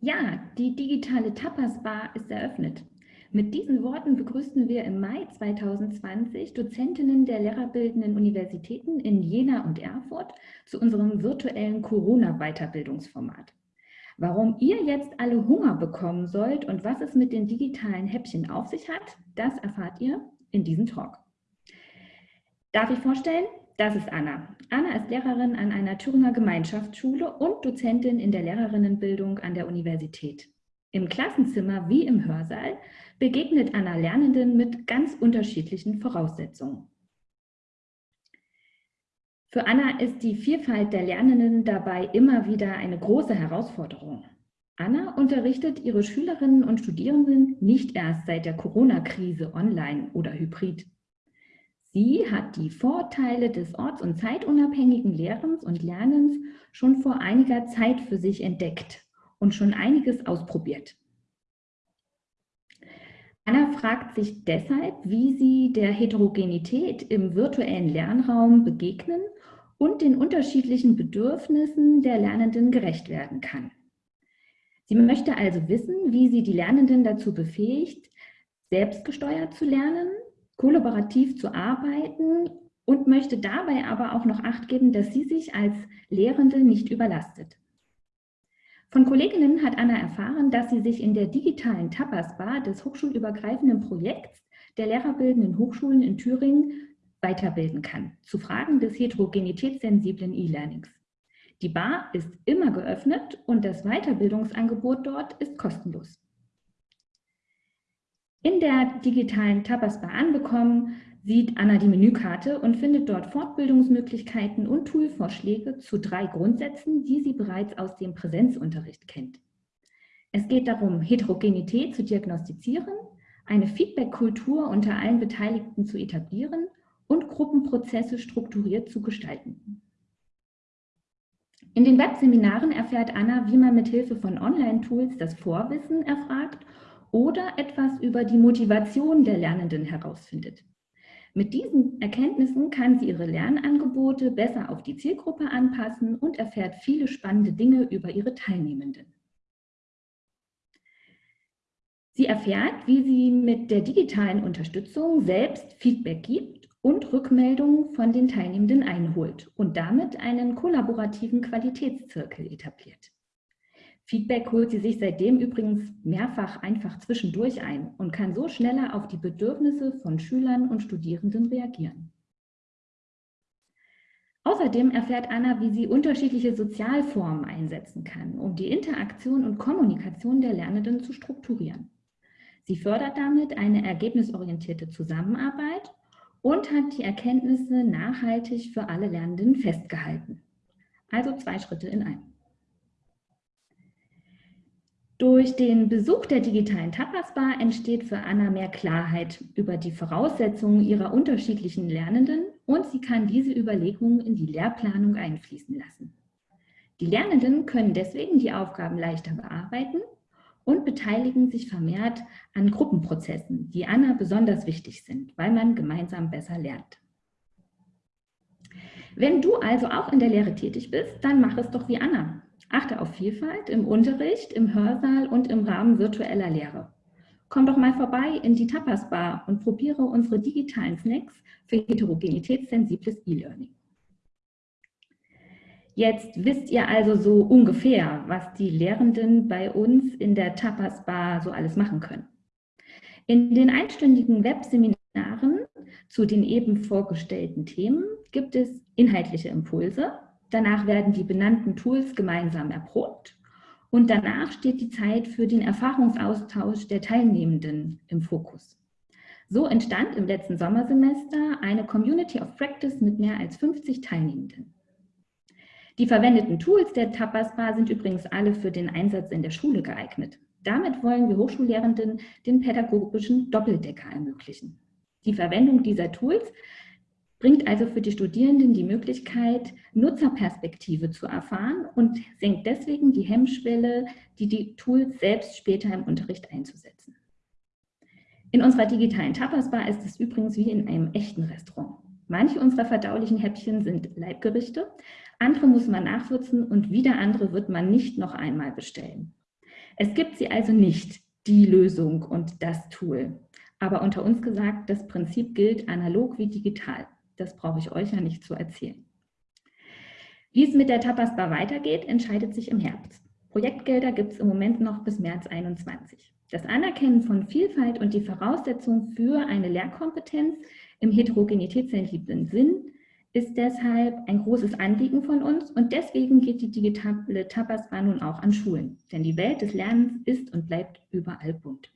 Ja, die digitale Tapas Bar ist eröffnet. Mit diesen Worten begrüßten wir im Mai 2020 Dozentinnen der lehrerbildenden Universitäten in Jena und Erfurt zu unserem virtuellen Corona-Weiterbildungsformat. Warum ihr jetzt alle Hunger bekommen sollt und was es mit den digitalen Häppchen auf sich hat, das erfahrt ihr in diesem Talk. Darf ich vorstellen? Das ist Anna. Anna ist Lehrerin an einer Thüringer Gemeinschaftsschule und Dozentin in der Lehrerinnenbildung an der Universität. Im Klassenzimmer wie im Hörsaal begegnet Anna Lernenden mit ganz unterschiedlichen Voraussetzungen. Für Anna ist die Vielfalt der Lernenden dabei immer wieder eine große Herausforderung. Anna unterrichtet ihre Schülerinnen und Studierenden nicht erst seit der Corona-Krise online oder hybrid. Sie hat die Vorteile des orts- und zeitunabhängigen Lehrens und Lernens schon vor einiger Zeit für sich entdeckt und schon einiges ausprobiert. Anna fragt sich deshalb, wie sie der Heterogenität im virtuellen Lernraum begegnen und den unterschiedlichen Bedürfnissen der Lernenden gerecht werden kann. Sie möchte also wissen, wie sie die Lernenden dazu befähigt, selbstgesteuert zu lernen, kollaborativ zu arbeiten und möchte dabei aber auch noch Acht geben, dass sie sich als Lehrende nicht überlastet. Von Kolleginnen hat Anna erfahren, dass sie sich in der digitalen Tapas-Bar des hochschulübergreifenden Projekts der lehrerbildenden Hochschulen in Thüringen weiterbilden kann, zu Fragen des heterogenitätssensiblen E-Learnings. Die Bar ist immer geöffnet und das Weiterbildungsangebot dort ist kostenlos. In der digitalen Tapas anbekommen, sieht Anna die Menükarte und findet dort Fortbildungsmöglichkeiten und Toolvorschläge zu drei Grundsätzen, die sie bereits aus dem Präsenzunterricht kennt. Es geht darum, Heterogenität zu diagnostizieren, eine Feedback-Kultur unter allen Beteiligten zu etablieren und Gruppenprozesse strukturiert zu gestalten. In den Webseminaren erfährt Anna, wie man mit Hilfe von Online-Tools das Vorwissen erfragt oder etwas über die Motivation der Lernenden herausfindet. Mit diesen Erkenntnissen kann sie ihre Lernangebote besser auf die Zielgruppe anpassen und erfährt viele spannende Dinge über ihre Teilnehmenden. Sie erfährt, wie sie mit der digitalen Unterstützung selbst Feedback gibt und Rückmeldungen von den Teilnehmenden einholt und damit einen kollaborativen Qualitätszirkel etabliert. Feedback holt sie sich seitdem übrigens mehrfach einfach zwischendurch ein und kann so schneller auf die Bedürfnisse von Schülern und Studierenden reagieren. Außerdem erfährt Anna, wie sie unterschiedliche Sozialformen einsetzen kann, um die Interaktion und Kommunikation der Lernenden zu strukturieren. Sie fördert damit eine ergebnisorientierte Zusammenarbeit und hat die Erkenntnisse nachhaltig für alle Lernenden festgehalten. Also zwei Schritte in einem. Durch den Besuch der digitalen Tapas Bar entsteht für Anna mehr Klarheit über die Voraussetzungen ihrer unterschiedlichen Lernenden und sie kann diese Überlegungen in die Lehrplanung einfließen lassen. Die Lernenden können deswegen die Aufgaben leichter bearbeiten und beteiligen sich vermehrt an Gruppenprozessen, die Anna besonders wichtig sind, weil man gemeinsam besser lernt. Wenn du also auch in der Lehre tätig bist, dann mach es doch wie Anna. Achte auf Vielfalt im Unterricht, im Hörsaal und im Rahmen virtueller Lehre. Komm doch mal vorbei in die Tapas Bar und probiere unsere digitalen Snacks für heterogenitätssensibles E-Learning. Jetzt wisst ihr also so ungefähr, was die Lehrenden bei uns in der Tapas Bar so alles machen können. In den einstündigen Webseminaren zu den eben vorgestellten Themen gibt es inhaltliche Impulse, Danach werden die benannten Tools gemeinsam erprobt und danach steht die Zeit für den Erfahrungsaustausch der Teilnehmenden im Fokus. So entstand im letzten Sommersemester eine Community of Practice mit mehr als 50 Teilnehmenden. Die verwendeten Tools der Tapas Bar sind übrigens alle für den Einsatz in der Schule geeignet. Damit wollen wir Hochschullehrenden den pädagogischen Doppeldecker ermöglichen. Die Verwendung dieser Tools bringt also für die Studierenden die Möglichkeit, Nutzerperspektive zu erfahren und senkt deswegen die Hemmschwelle, die die Tools selbst später im Unterricht einzusetzen. In unserer digitalen Tapasbar ist es übrigens wie in einem echten Restaurant. Manche unserer verdaulichen Häppchen sind Leibgerichte, andere muss man nachwürzen und wieder andere wird man nicht noch einmal bestellen. Es gibt sie also nicht, die Lösung und das Tool. Aber unter uns gesagt, das Prinzip gilt analog wie digital. Das brauche ich euch ja nicht zu erzählen. Wie es mit der Tapasbar weitergeht, entscheidet sich im Herbst. Projektgelder gibt es im Moment noch bis März 2021. Das Anerkennen von Vielfalt und die Voraussetzung für eine Lehrkompetenz im heterogenitätssensiblen Sinn ist deshalb ein großes Anliegen von uns und deswegen geht die digitale Tapasbar nun auch an Schulen. Denn die Welt des Lernens ist und bleibt überall bunt.